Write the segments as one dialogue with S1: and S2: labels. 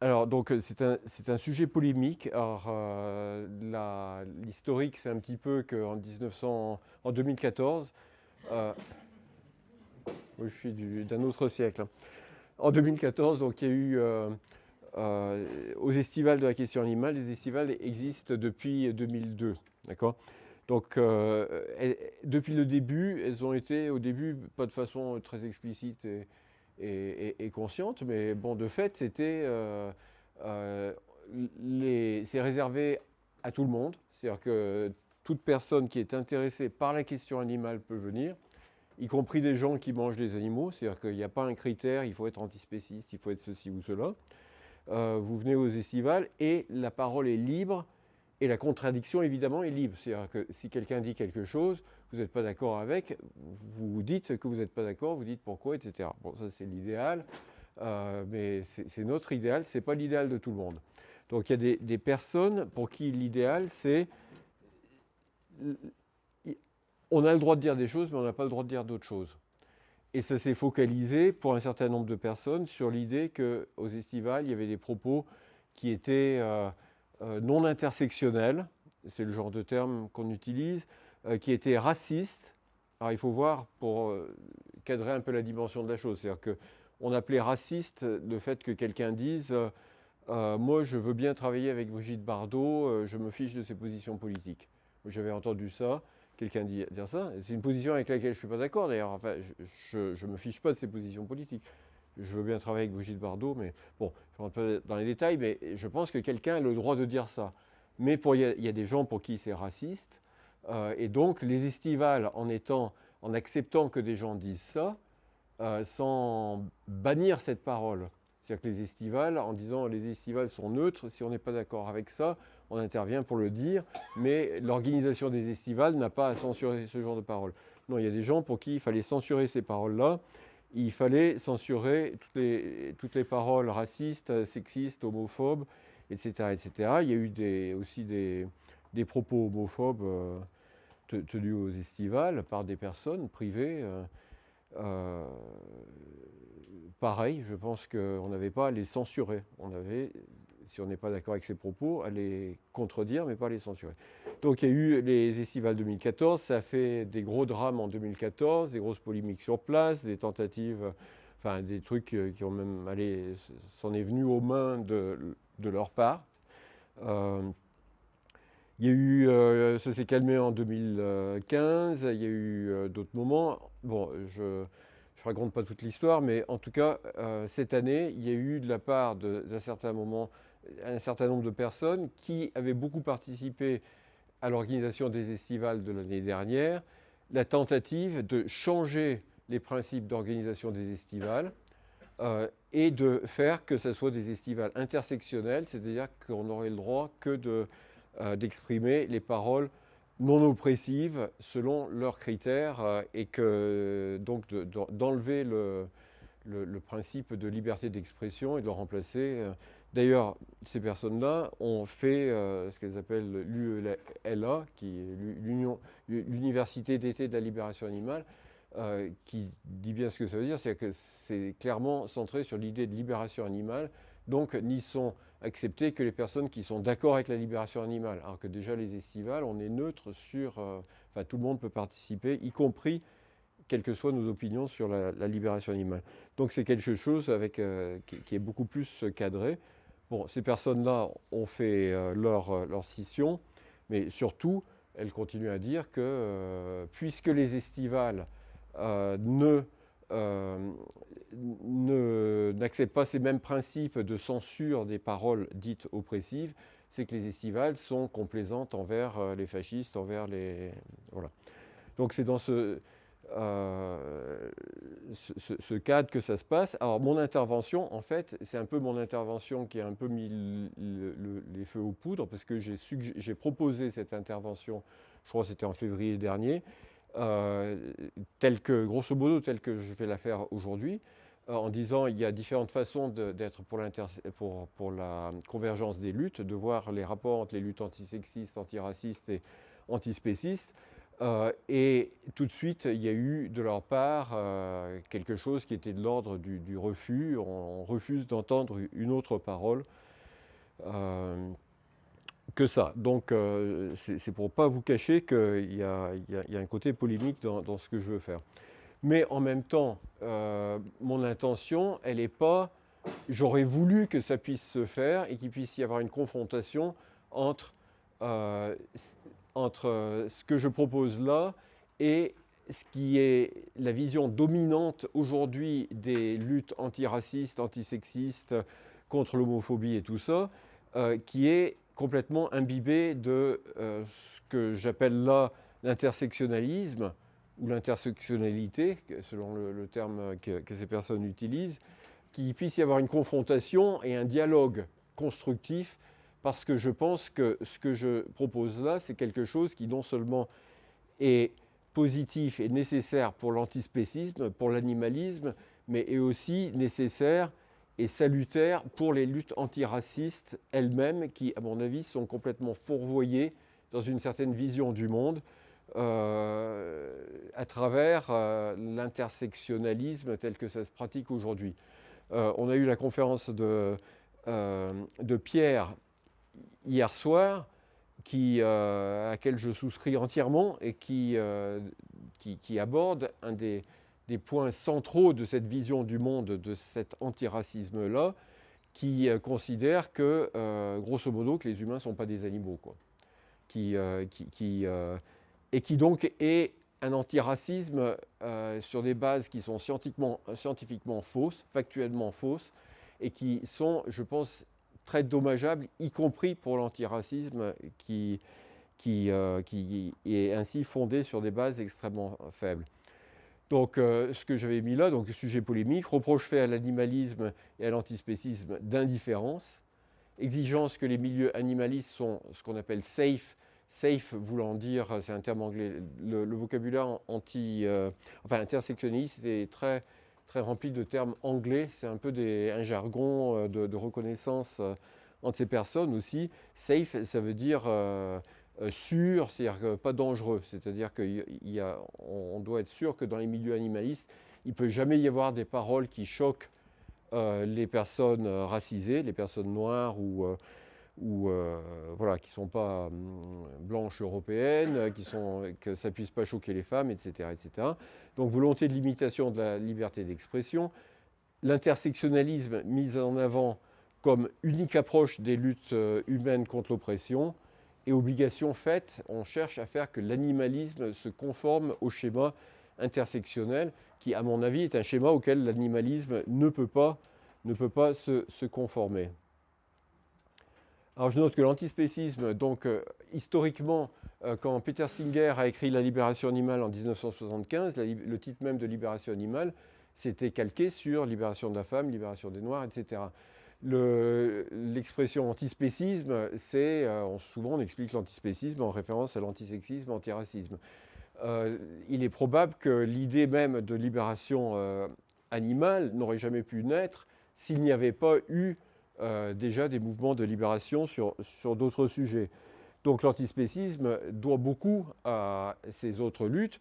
S1: Alors, donc, c'est un, un, sujet polémique. Alors, l'historique, c'est un petit peu qu'en en 2014, je suis d'un autre siècle. Hein. En 2014, donc, il y a eu euh, aux estivales de la question animale, les estivales existent depuis 2002. D'accord? Donc, euh, depuis le début, elles ont été, au début, pas de façon très explicite consciente, mais bon, de fait, c'était, euh, c'est réservé à tout le monde. C'est-à-dire que toute personne qui est intéressée par la question animale peut venir, y compris des gens qui mangent des animaux. C'est-à-dire qu'il n'y a pas un critère, il faut être antispéciste, il faut être ceci ou cela. Euh, vous venez aux estivales et la parole est libre et la contradiction évidemment est libre. C'est-à-dire que si quelqu'un dit quelque chose, vous n'êtes pas d'accord avec, vous dites que vous n'êtes pas d'accord, vous dites pourquoi, etc. Bon, ça c'est l'idéal, euh, mais c'est notre idéal, ce n'est pas l'idéal de tout le monde. Donc il y a des, personnes pour qui l'idéal c'est... On a le droit de dire des choses, mais on n'a pas le droit de dire d'autres choses. Et ça s'est focalisé pour un certain nombre de personnes sur l'idée qu'aux estivales, il y avait des propos qui étaient euh, non intersectionnels, c'est le genre de terme qu'on utilise, euh, qui étaient racistes. Alors il faut voir pour cadrer un peu la dimension de la chose. C'est-à-dire qu'on appelait raciste le fait que quelqu'un dise Moi je veux bien travailler avec Brigitte Bardot, je me fiche de ses positions politiques ». J'avais entendu ça quelqu'un dire ça. C'est une position avec laquelle je ne suis pas d'accord d'ailleurs. Enfin, je ne me fiche pas de ses positions politiques. Je veux bien travailler avec Brigitte Bardot, mais bon, je rentre pas dans les détails, mais je pense que quelqu'un a le droit de dire ça. Mais il y, a des gens pour qui c'est raciste. Euh, et donc, les estivales, en acceptant que des gens disent ça, euh, sans bannir cette parole, c'est-à-dire que les estivales, en disant les estivales sont neutres, si on n'est pas d'accord avec ça, on intervient pour le dire, mais l'organisation des estivales n'a pas à censurer ce genre de paroles. Non, il y a des gens pour qui il fallait censurer ces paroles-là. Il fallait censurer toutes les, toutes les paroles racistes, sexistes, homophobes, etc., etc. Il y a eu des, aussi des, des propos homophobes euh, tenus aux estivales par des personnes privées. Euh, euh, pareil, je pense qu'on n'avait pas à les censurer. On avait, si on n'est pas d'accord avec ces propos, à les contredire, mais pas les censurer. Donc il y a eu les estivales 2014, ça a fait des gros drames en 2014, des grosses polémiques sur place, des tentatives, enfin des trucs qui ont même allé, s'en est venu aux mains de, leur part. Euh, il y a eu, euh, ça s'est calmé en 2015, il y a eu euh, d'autres moments. Bon, je ne raconte pas toute l'histoire, mais en tout cas, euh, cette année, il y a eu de la part d'un certain moment, un certain nombre de personnes qui avaient beaucoup participé à l'organisation des estivales de l'année dernière, la tentative de changer les principes d'organisation des estivales et de faire que ce soit des estivales intersectionnelles, c'est-à-dire qu'on aurait le droit que de euh, d'exprimer les paroles non oppressives selon leurs critères euh, et que donc d'enlever le, le, principe de liberté d'expression et de le remplacer. Euh. D'ailleurs, ces personnes-là ont fait ce qu'elles appellent l'UELA, qui est l'Université d'été de la libération animale, qui dit bien ce que ça veut dire, c'est que c'est clairement centré sur l'idée de libération animale donc, n'y sont acceptées que les personnes qui sont d'accord avec la libération animale. Alors que déjà, les estivales, on est neutre sur... Euh, enfin, tout le monde peut participer, y compris quelles que soient nos opinions sur la, libération animale. Donc, c'est quelque chose euh, qui, est beaucoup plus cadré. Bon, ces personnes-là ont fait euh, leur, leur, scission, mais surtout, elles continuent à dire que puisque les estivales ne euh, n'acceptent pas ces mêmes principes de censure des paroles dites oppressives, c'est que les estivales sont complaisantes envers euh, les fascistes, envers les... Voilà. Donc c'est dans ce, euh, ce, cadre que ça se passe. Alors mon intervention, en fait, c'est un peu mon intervention qui a un peu mis les feux aux poudres, parce que j'ai proposé cette intervention, je crois que c'était en février dernier, euh, tel que, grosso modo, tel que je vais la faire aujourd'hui, euh, en disant il y a différentes façons d'être pour, la convergence des luttes, de voir les rapports entre les luttes antisexistes, antiracistes et antispécistes. Euh, et tout de suite, il y a eu de leur part euh, quelque chose qui était de l'ordre du, refus. On, refuse d'entendre une autre parole euh, que ça. Donc, c'est pour ne pas vous cacher qu'il y, a un côté polémique dans, ce que je veux faire. Mais en même temps, mon intention, elle n'est pas... J'aurais voulu que ça puisse se faire et qu'il puisse y avoir une confrontation entre entre euh, ce que je propose là et ce qui est la vision dominante aujourd'hui des luttes antiracistes, antisexistes, contre l'homophobie et tout ça, euh, qui est complètement imbibé de euh, ce que j'appelle là l'intersectionnalisme ou l'intersectionnalité, selon le, terme que, que, ces personnes utilisent, qu'il puisse y avoir une confrontation et un dialogue constructif parce que je pense que ce que je propose là, c'est quelque chose qui non seulement est positif et nécessaire pour l'antispécisme, pour l'animalisme, mais est aussi nécessaire et salutaire pour les luttes antiracistes elles-mêmes, qui, à mon avis, sont complètement fourvoyées dans une certaine vision du monde euh, à travers euh, l'intersectionnalisme tel que ça se pratique aujourd'hui. Euh, on a eu la conférence de, de Pierre hier soir, qui, euh, à laquelle je souscris entièrement et qui, euh, qui, aborde un des, des, points centraux de cette vision du monde, de cet antiracisme-là, qui euh, considère que, grosso modo, que les humains ne sont pas des animaux. Quoi. Qui, qui, et qui donc est un antiracisme sur des bases qui sont scientifiquement, scientifiquement fausses, factuellement fausses, et qui sont, je pense, très dommageable, y compris pour l'antiracisme qui, qui, euh, qui, est ainsi fondé sur des bases extrêmement faibles. Donc, euh, ce que j'avais mis là, donc sujet polémique, reproche fait à l'animalisme et à l'antispécisme d'indifférence, exigence que les milieux animalistes sont ce qu'on appelle safe, safe voulant dire, c'est un terme anglais, le, vocabulaire anti, euh, enfin intersectionniste est très très rempli de termes anglais. C'est un peu un jargon euh, de, reconnaissance euh, entre ces personnes aussi. Safe, ça veut dire euh, sûr, c'est-à-dire pas dangereux. C'est-à-dire qu'on doit être sûr que dans les milieux animalistes, il ne peut jamais y avoir des paroles qui choquent les personnes racisées, les personnes noires ou ou euh, voilà, qui ne sont pas hum, blanches européennes, qui sont, que ça ne puisse pas choquer les femmes, etc., etc. Donc volonté de limitation de la liberté d'expression, l'intersectionnalisme mis en avant comme unique approche des luttes euh, humaines contre l'oppression, et obligation faite, on cherche à faire que l'animalisme se conforme au schéma intersectionnel, qui à mon avis est un schéma auquel l'animalisme ne peut pas, ne peut pas se, se conformer. Alors je note que l'antispécisme, donc euh, historiquement, euh, quand Peter Singer a écrit La libération animale en 1975, le titre même de Libération animale, c'était calqué sur Libération de la femme, Libération des Noirs, etc. L'expression antispécisme, c'est, euh, souvent on explique l'antispécisme en référence à l'antisexisme, antiracisme. il est probable que l'idée même de libération animale n'aurait jamais pu naître s'il n'y avait pas eu euh, déjà des mouvements de libération sur, sur d'autres sujets. Donc l'antispécisme doit beaucoup à ces autres luttes,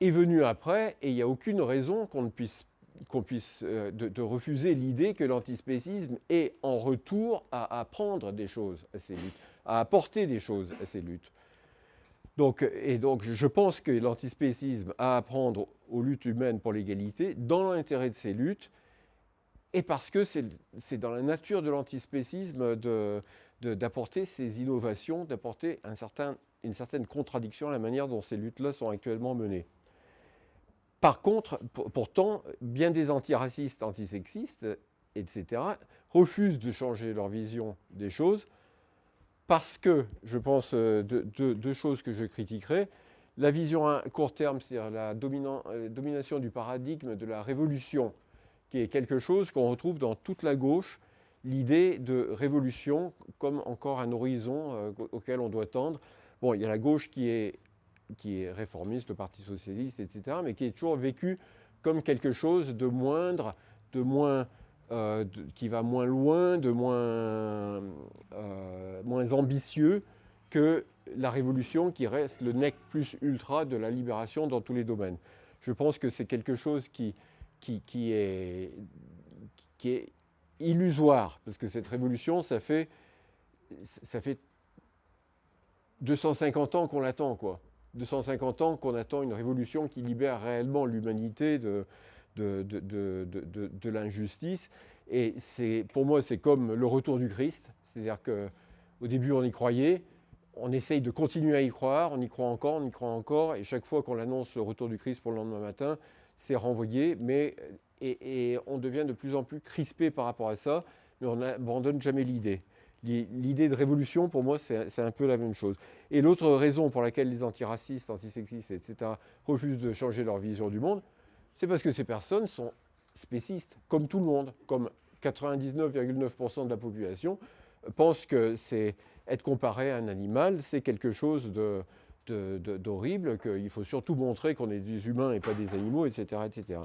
S1: est venu après, et il n'y a aucune raison qu'on puisse, qu'on puisse euh, de, refuser l'idée que l'antispécisme est en retour à apprendre des choses à ces luttes, à apporter des choses à ces luttes. Donc, et donc je pense que l'antispécisme a à apprendre aux luttes humaines pour l'égalité, dans l'intérêt de ces luttes, et parce que c'est dans la nature de l'antispécisme d'apporter ces innovations, d'apporter une certaine contradiction à la manière dont ces luttes-là sont actuellement menées. Par contre, pourtant, bien des antiracistes, antisexistes, etc., refusent de changer leur vision des choses parce que, je pense, euh, deux choses que je critiquerai, la vision à court terme, c'est-à-dire la euh, domination du paradigme de la révolution qui est quelque chose qu'on retrouve dans toute la gauche, l'idée de révolution comme encore un horizon euh, auquel on doit tendre. Bon, il y a la gauche qui est, qui est réformiste, le Parti socialiste, etc., mais qui est toujours vécu comme quelque chose de moindre, de moins, euh, qui va moins loin, de moins, euh, moins ambitieux que la révolution qui reste le nec plus ultra de la libération dans tous les domaines. Je pense que c'est quelque chose qui, qui, est, illusoire, parce que cette révolution, ça fait, ça fait 250 ans qu'on l'attend, quoi. 250 ans qu'on attend une révolution qui libère réellement l'humanité de, de, de, de l'injustice. Et pour moi, c'est comme le retour du Christ. C'est-à-dire qu'au début, on y croyait, on essaye de continuer à y croire, on y croit encore, on y croit encore, et chaque fois qu'on annonce le retour du Christ pour le lendemain matin, c'est renvoyé, mais, et, on devient de plus en plus crispé par rapport à ça, mais on n'abandonne jamais l'idée. L'idée de révolution, pour moi, c'est un peu la même chose. Et l'autre raison pour laquelle les antiracistes, antisexistes, etc., refusent de changer leur vision du monde, c'est parce que ces personnes sont spécistes, comme tout le monde, comme 99,9% de la population, pensent que c'est être comparé à un animal, c'est quelque chose d'horrible, qu'il faut surtout montrer qu'on est des humains et pas des animaux, etc. etc.